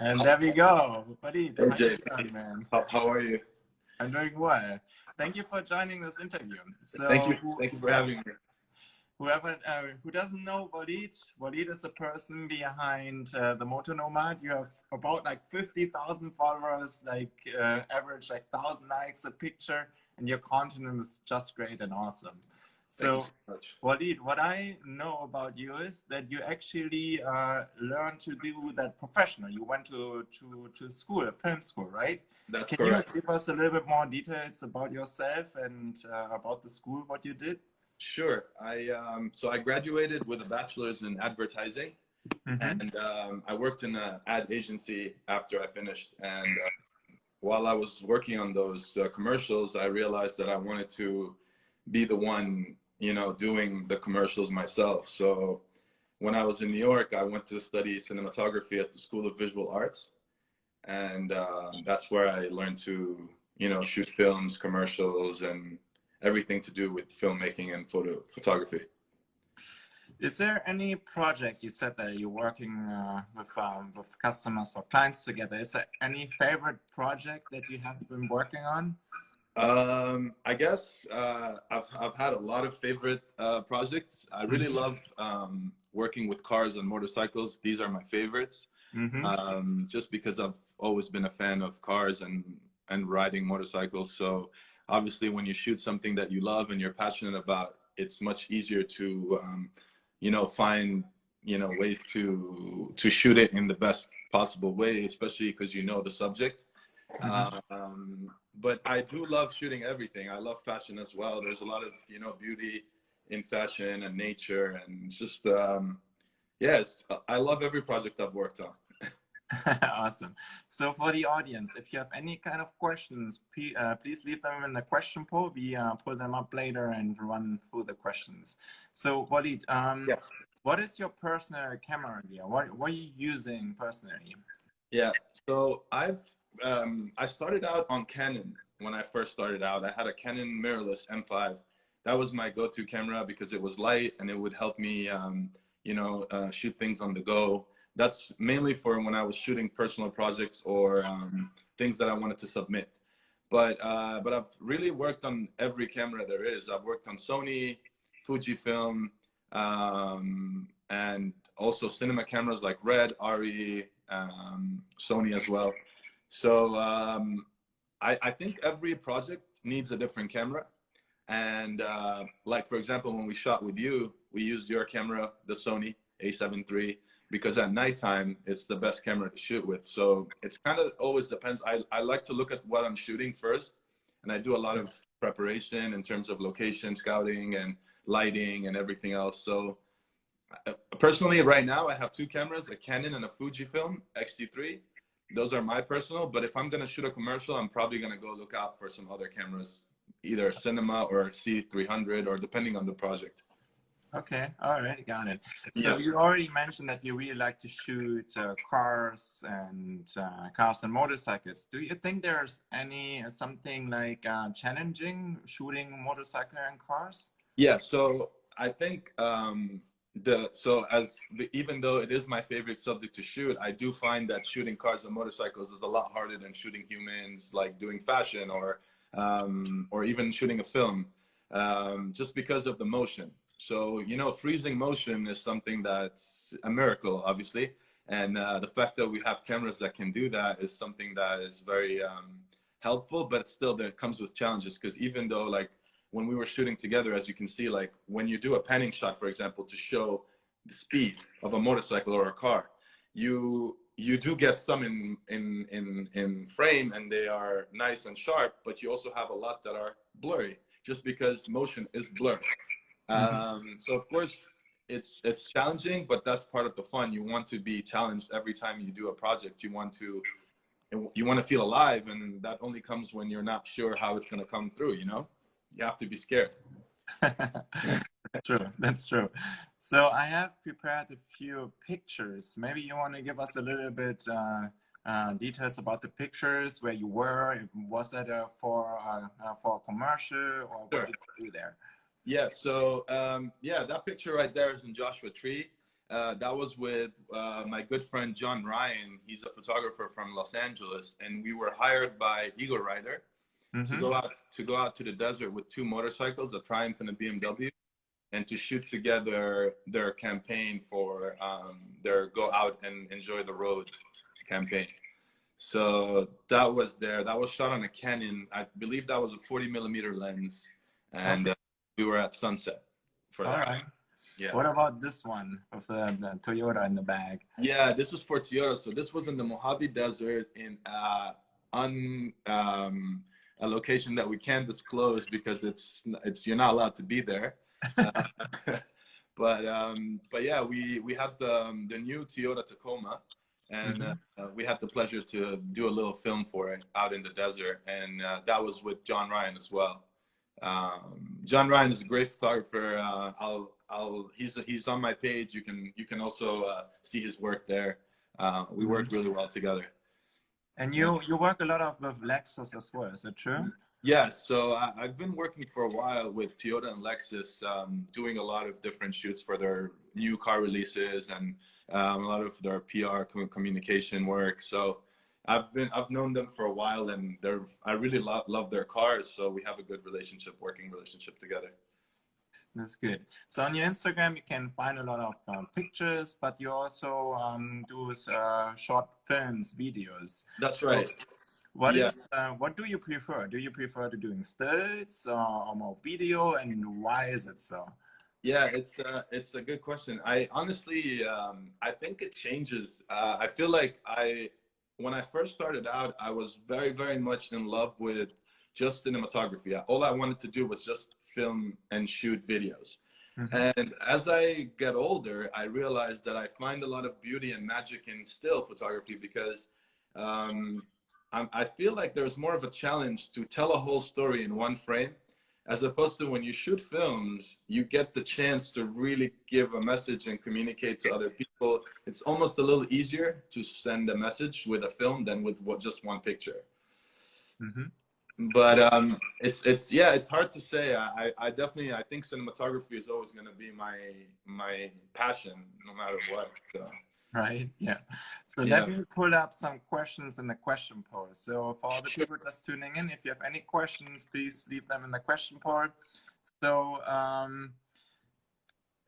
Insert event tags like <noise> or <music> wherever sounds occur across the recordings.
And there we go. Buddy, Hey, man? How, how are you? I'm doing well. Thank you for joining this interview. So Thank you. Thank you for having me. Whoever uh, who doesn't know Walid, Walid is the person behind uh, the Moto Nomad. You have about like 50,000 followers, like uh, average like 1,000 likes a picture, and your content is just great and awesome. So. Walid, what I know about you is that you actually uh, learned to do that professional. You went to, to, to school, a film school, right? That's Can correct. you give us a little bit more details about yourself and uh, about the school, what you did? Sure. I um, so I graduated with a bachelor's in advertising, Mhm. and um, I worked in an ad agency after I finished. And uh, while I was working on those uh, commercials, I realized that I wanted to be the one, you know, doing the commercials myself. So when I was in New York, I went to study cinematography at the School of Visual Arts, and uh, that's where I learned to, you know, shoot films, commercials, and everything to do with filmmaking and photo photography. Is there any project you said that you're working uh, with um, with customers or clients together? Is there any favorite project that you have been working on? Um, I guess uh, I've I've had a lot of favorite uh, projects. I really Mhm. love um, working with cars and motorcycles. These are my favorites, Mhm. um, just because I've always been a fan of cars and and riding motorcycles. So obviously, when you shoot something that you love and you're passionate about, it's much easier to um, you know find you know ways to to shoot it in the best possible way, especially because you know the subject. Mhm. Um, but I do love shooting everything. I love fashion as well. There's a lot of you know beauty in fashion and nature, and just um, yeah, I love every project I've worked on. <laughs> <laughs> awesome. So for the audience, if you have any kind of questions, pe- uh, please leave them in the question poll. We uh, pull them up later and run through the questions. So Walid, um, Yeah. what is your personal camera gear? What, what are you using personally? Yeah. So I've um, I started out on Canon when I first started out. I had a Canon mirrorless M5. That was my go-to camera because it was light and it would help me, um, you know, uh, shoot things on the go. That's mainly for when I was shooting personal projects or um, things that I wanted to submit. But uh, but I've really worked on every camera there is. I've worked on Sony, Fujifilm, um, and also cinema cameras like Red, ARRI, um, Sony as well. So um, I, I think every project needs a different camera. And uh, like for example, when we shot with you, we used your camera, the Sony A7 III, because at nighttime it's the best camera to shoot with. So it's kind of always depends. I, I like to look at what I'm shooting first, and I do a lot of preparation in terms of location scouting and lighting and everything else. So uh, personally, right now I have two cameras, a Canon and a Fujifilm X-T3. Those are my personal, but if I'm gonna shoot a commercial, I'm probably gonna go look out for some other cameras, either a cinema or a C300, or depending on the project. Okay, all right, got it. So you already mentioned that you really like to shoot uh, cars and uh, cars and motorcycles. Do you think there's any something like uh, challenging shooting motorcycle and cars? Yeah, so I think um, the so as even though it is my favorite subject to shoot, I do find that shooting cars and motorcycles is a lot harder than shooting humans, like doing fashion or um, or even shooting a film, um, just because of the motion. So you know, freezing motion is something that's a miracle, obviously, and uh, the fact that we have cameras that can do that is something that is very um, helpful. But still, there comes with challenges because even though like when we were shooting together, as you can see, like when you do a panning shot, for example, to show the speed of a motorcycle or a car, you you do get some in in in in frame and they are nice and sharp, but you also have a lot that are blurry, just because motion is blurry. Um, so of course it's it's challenging, but that's part of the fun. You want to be challenged every time you do a project. You want to you want to feel alive, and that only comes when you're not sure how it's going to come through. You know, you have to be scared. <laughs> true, that's true. So I have prepared a few pictures. Maybe you want to give us a little bit uh, uh, details about the pictures, where you were. Was that uh, for uh, uh, for a commercial, or Sure. what did you do there? Yeah. So um, yeah, that picture right there is in Joshua Tree, uh, that was with uh, my good friend John Ryan. He's a photographer from Los Angeles, and we were hired by EagleRider mm-hmm. to go out to go out to the desert with two motorcycles, a Triumph and a BMW, and to shoot together their campaign for um, their go out and enjoy the road campaign. So that was there. That was shot on a Canon. I believe that was a 40 millimeter lens, and uh, we were at sunset for All that. Right. Yeah. What about this one of the, the, Toyota in the bag? Yeah, this was for Toyota. So this was in the Mojave Desert in uh, un, um, a location that we can't disclose because it's it's you're not allowed to be there. uh, <laughs> but um, but yeah, we we have the um, the new Toyota Tacoma, and mm-hmm. uh, we had the pleasure to do a little film for it out in the desert, and uh, that was with John Ryan as well. Um, John Ryan is a great photographer. Uh, I'll I'll he's he's on my page. You can you can also uh, see his work there. Uh, we work mm-hmm. really well together. And you you work a lot of with Lexus as well. Is that true? Yes. So I, have been working for a while with Toyota and Lexus, um, doing a lot of different shoots for their new car releases and um, a lot of their PR communication work. So I've been I've known them for a while, and they're I really love love their cars. So we have a good relationship, working relationship together. That's good. So on your Instagram, you can find a lot of um, pictures, but you also um, do uh, short films, videos. That's so right. What yeah. is, uh, what do you prefer? Do you prefer to doing stills or, or more video, and why is it so? Yeah, it's uh, it's a good question. I honestly, um, I think it changes. Uh, I feel like I, when I first started out, I was very, very much in love with just cinematography. All I wanted to do was just film and shoot videos. Mm-hmm. And as I get older, I realize that I find a lot of beauty and magic in still photography because um, i feel like there's more of a challenge to tell a whole story in one frame, as opposed to when you shoot films, you get the chance to really give a message and communicate to other people. It's almost a little easier to send a message with a film than with what, just one picture. Mm-hmm but um, it's it's yeah, it's hard to say. I I definitely I think cinematography is always going to be my my passion, no matter what. So. Right. Yeah. So yeah. let me pull up some questions in the question poll. So for all the people just tuning in, if you have any questions, please leave them in the question poll. So um,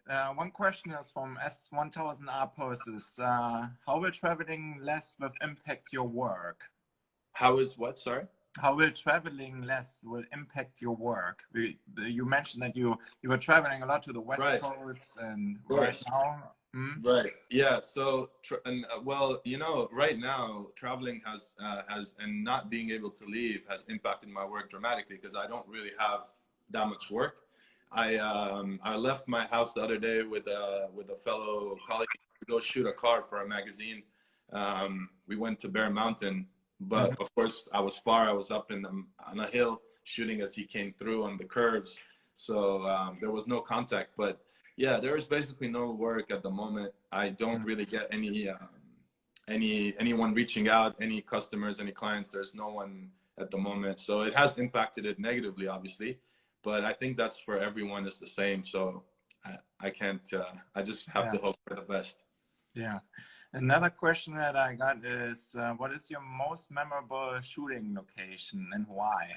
uh, one question is from S1000R poses. Uh, how will traveling less with impact your work? How is what? Sorry how will traveling less will impact your work? You mentioned that you you were traveling a lot to the west right. coast and right, right now. Hmm? Right. Yeah. So, and uh, well, you know, right now traveling has uh, has and not being able to leave has impacted my work dramatically because I don't really have that much work. I um, I left my house the other day with a with a fellow colleague to go shoot a car for a magazine. Um, we went to Bear Mountain but of course, I was far. I was up in the, on a hill shooting as he came through on the curves. So um, there was no contact. But yeah, there is basically no work at the moment. I don't really get any um, any anyone reaching out, any customers, any clients. There's no one at the moment. So it has impacted it negatively, obviously. But I think that's for everyone is the same. So I, I can't. Uh, I just have yeah. to hope for the best. Yeah. Another question that I got is, uh, what is your most memorable shooting location and why?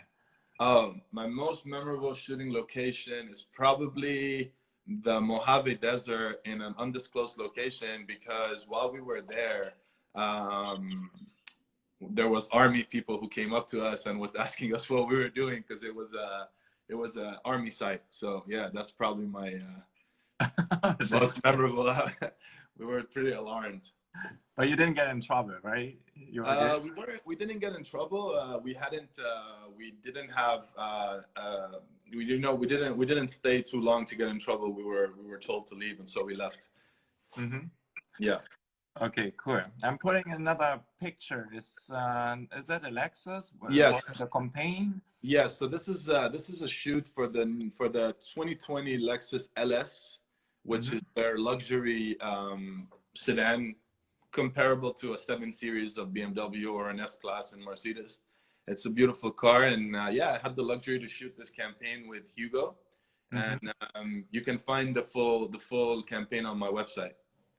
Oh, my most memorable shooting location is probably the Mojave Desert in an undisclosed location because while we were there, um, there was army people who came up to us and was <laughs> asking us what we were doing because it was a it was an army site. So yeah, that's probably my uh, <laughs> most memorable. <laughs> we were pretty alarmed but you didn't get in trouble, right? Uh, we were we didn't get in trouble. Uh, we hadn't. Uh, we didn't have. Uh, uh, we didn't know. We didn't. We didn't stay too long to get in trouble. We were. We were told to leave, and so we left. Mm-hmm. Yeah. Okay, cool. I'm putting another picture. Is uh, is that a Lexus? Yes. The campaign. Yeah. So this is uh, this is a shoot for the for the 2020 Lexus LS, which mm-hmm. is their luxury um, sedan comparable to a 7 Series of BMW or an S-Class in Mercedes. It's a beautiful car. And uh, yeah, I had the luxury to shoot this campaign with Hugo. Mm-hmm. And um, you can find the full, the full campaign on my website.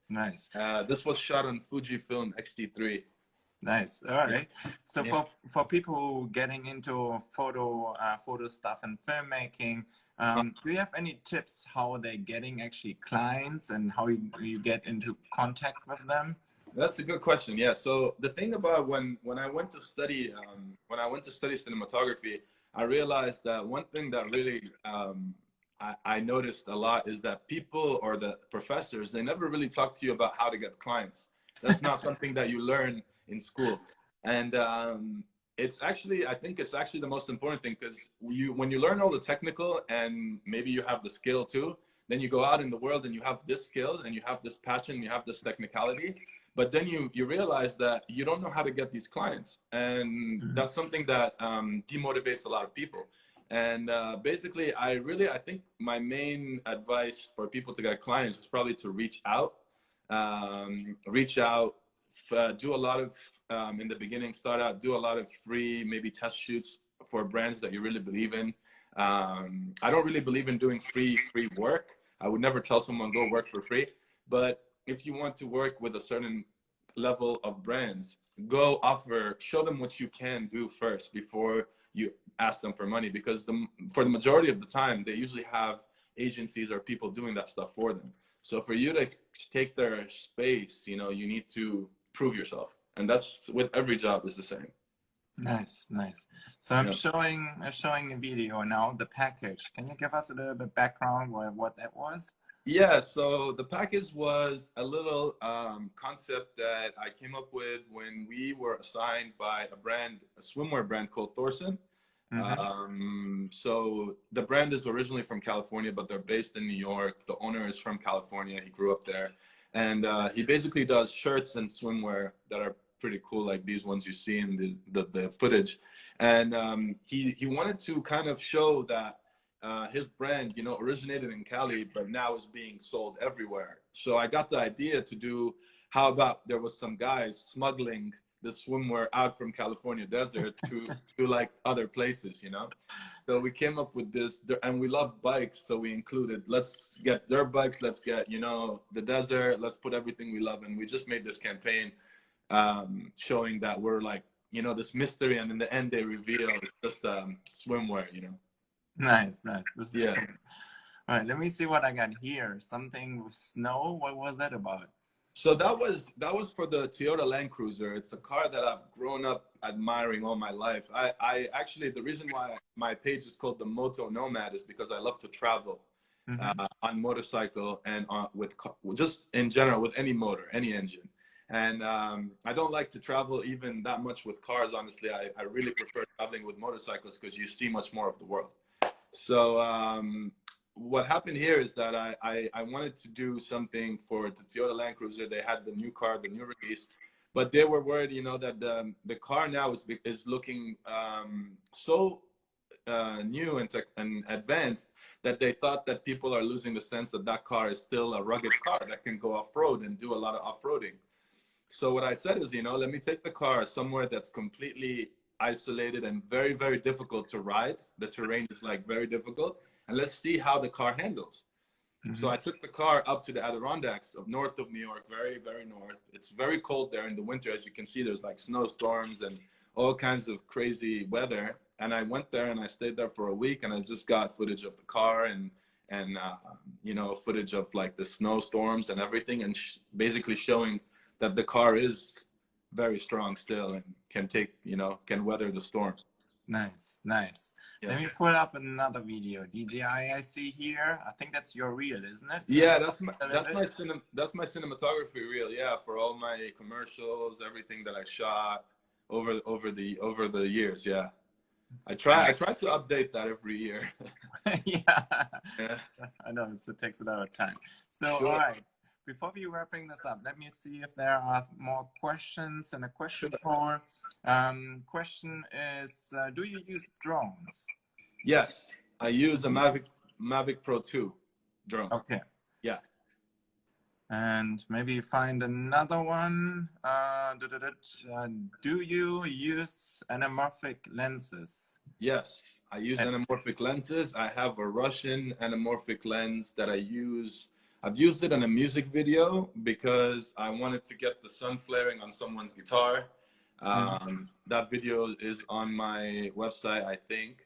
Nice. Uh, this was shot on Fujifilm X-T3. Nice. All right. So yeah. for for people getting into photo uh, photo stuff and filmmaking, um, do you have any tips how they're getting actually clients and how you, you get into contact with them? That's a good question. Yeah. So the thing about when when I went to study um, when I went to study cinematography, I realized that one thing that really um, I, I, noticed a lot is that people or the professors they never really talk to you about how to get clients. That's not <laughs> something that you learn in school, and um, it's actually I think it's actually the most important thing because you when you learn all the technical and maybe you have the skill too, then you go out in the world and you have this skill and you have this passion, you have this technicality, but then you you realize that you don't know how to get these clients. And mm-hmm. that's something that um, demotivates a lot of people. And uh, basically i really i think my main advice for people to get clients is probably to reach out um, reach out uh, do a lot of um, in the beginning start out do a lot of free maybe test shoots for brands that you really believe in. Um, i don't really believe in doing free free work. I would never tell someone go work for free. But if you want to work with a certain level of brands, go offer, show them what you can do first before you ask them for money. Because the, for the majority of the time, they usually have agencies or people doing that stuff for them. So for you to take their space, you know, you need to prove yourself. And that's with every job is the same. Nice, nice. So I'm yeah. showing I'm showing a video now, the package. Can you give us a little bit background what, what that was? Yeah, so the package was a little um, concept that I came up with when we were assigned by a brand, a swimwear brand called Thorson. Mm-hmm. Um, so the brand is originally from California, but they're based in New York. The owner is from California. He grew up there. And uh, he basically does shirts and swimwear that are pretty cool, like these ones you see in the, the, the footage. And um, he, he wanted to kind of show that uh, his brand, you know, originated in Cali, but now is being sold everywhere. So I got the idea to do, how about there was some guys smuggling the swimwear out from California desert to, <laughs> to like other places, you know? So we came up with this, and we love bikes, so we included, let's get dirt bikes, let's get, you know, the desert, let's put everything we love. And we just made this campaign um, showing that we're like, you know, this mystery, and in the end they reveal it's just um, swimwear, you know? Nice, nice. This is yeah. Cool. All right, let me see what I got here. Something with snow. What was that about? So that was that was for the Toyota Land Cruiser. It's a car that I've grown up admiring all my life. I, I actually the reason why my page is called the Moto Nomad is because I love to travel mm -hmm. uh, on motorcycle and on, with just in general with any motor, any engine. And um, I don't like to travel even that much with cars. Honestly, I, I really prefer traveling with motorcycles because you see much more of the world. So um, what happened here is that I, I, I, wanted to do something for the Toyota Land Cruiser. They had the new car, the new release, but they were worried, you know, that the, the car now is, is looking um, so uh, new and, and advanced that they thought that people are losing the sense that that car is still a rugged car that can go off-road and do a lot of off-roading. So what I said is, you know, let me take the car somewhere that's completely isolated and very, very difficult to ride. The terrain is like very difficult. And let's see how the car handles. Mm-hmm. So I took the car up to the Adirondacks of north of New York, very, very north. It's very cold there in the winter. As you can see, there's like snowstorms and all kinds of crazy weather. And I went there and I stayed there for a week and I just got footage of the car and, and uh, you know, footage of like the snowstorms and everything and sh- basically showing that the car is very strong still and can take, you know, can weather the storm. Nice, nice. Yeah. Let me pull up another video. DJI I see here. I think that's your reel, isn't it? Yeah, that's my that's my cinem that's my cinematography reel. Yeah, for all my commercials, everything that I shot over over the over the years. Yeah, I try I try to update that every year. <laughs> yeah. yeah, <laughs> I know. It takes a lot of time. So sure. all right before we wrapping this up, let me see if there are more questions and a question for um, question is, uh, do you use drones? Yes, I use a Mavic Mavic Pro 2 drone. Okay. Yeah. And maybe find another one. Uh, uh, do you use anamorphic lenses? Yes, I use anamorphic lenses. I have a Russian anamorphic lens that I use I've used it in a music video because I wanted to get the sun flaring on someone's guitar. Um, that video is on my website, I think.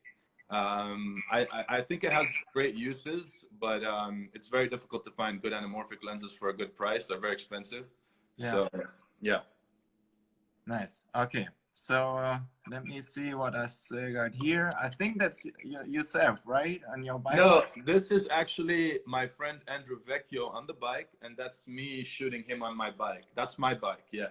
Um, I, I, I think it has great uses, but um, it's very difficult to find good anamorphic lenses for a good price. They're very expensive. Yeah. So, yeah. Nice. Okay. So uh, let me see what I still got here. I think that's yourself, right? On your bike. No, this is actually my friend Andrew Vecchio on the bike, and that's me shooting him on my bike. That's my bike, yeah.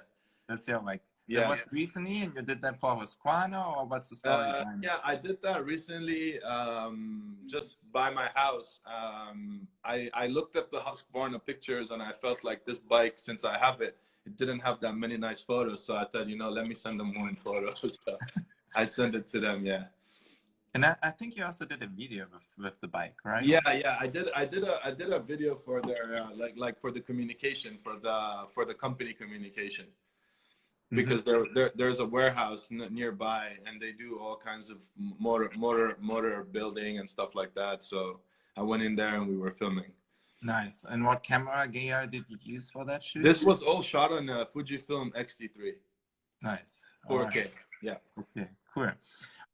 That's your bike. That Yeah. was recently, and you did that for Husqvarna, or what's the story Uh, yeah, I did that recently, um, just by my house. Um, I, I looked at the Husqvarna pictures and I felt like this bike, since I have it, it didn't have that many nice photos. So I thought, you know, let me send them one <laughs> photo. So I sent it to them, yeah. And I, I think you also did a video with, with the bike, right? Yeah, yeah, I did. I did a I did a video for their uh, like like for the communication for the for the company communication because there, there there's a warehouse n- nearby and they do all kinds of motor motor motor building and stuff like that. So I went in there and we were filming. Nice. And what camera gear did you use for that shoot? This was all shot on a Fujifilm X-T3 nice. All 4K. right. Yeah. Okay, cool.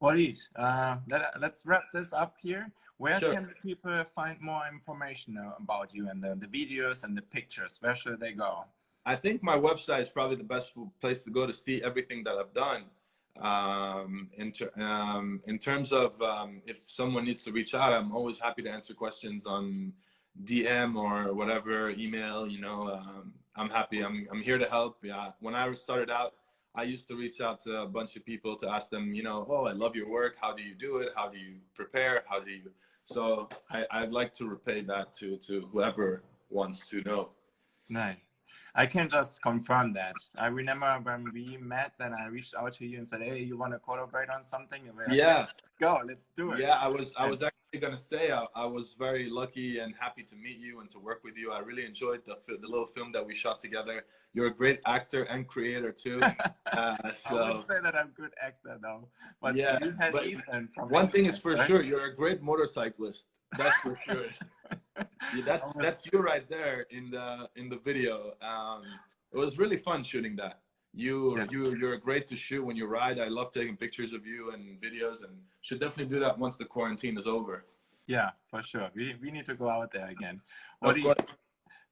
Walid, uh, let, let's wrap this up here. Where Sure. can people find more information uh, about you and the, the videos and the pictures? Where should they go? I think my website is probably the best place to go to see everything that I've done. Um, in, ter- um, in terms of um, if someone needs to reach out, I'm always happy to answer questions on DM or whatever email. You know, um, I'm happy. I'm I'm here to help. Yeah. When I started out, I used to reach out to a bunch of people to ask them, you know, oh, I love your work. How do you do it? How do you prepare? How do you? So I, I'd like to repay that to to whoever wants to know. Nice. I can just confirm that. I remember when we met, then I reached out to you and said, "Hey, you want to collaborate on something?" Like, Yeah. Go, let's do it." Yeah, I was I was actually gonna say I, I was very lucky and happy to meet you and to work with you. I really enjoyed the the little film that we shot together. You're a great actor and creator too. <laughs> Uh, I would say that I'm a good actor though. But Yeah, you had but one thing is for sure, you're a great motorcyclist. That's for sure. Yeah, <laughs> that's that's you right there in the in the video. Um, it was really fun shooting that. You Yeah. you you're great to shoot when you ride. I love taking pictures of you and videos, and should definitely do that once the quarantine is over. Yeah, for sure. We, we need to go out there again. Of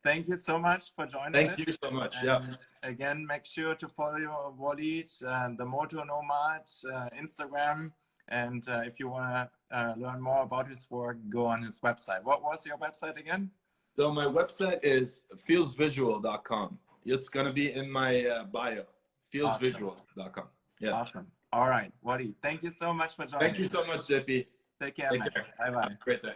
thank you so much for joining us. Thank us. you so much. And Yeah. again, make sure to follow Walid, uh, the Moto Nomad, uh, Instagram. And uh, if you want to uh, learn more about his work, go on his website. What was your website again? So my website is feelsvisual.com. It's gonna be in my uh, bio. Feelsvisual.com. Yeah. Awesome. All right, Wadi, thank you so much for joining. Thank you so much, JP. Take care, Take man. care. Bye bye. Great day.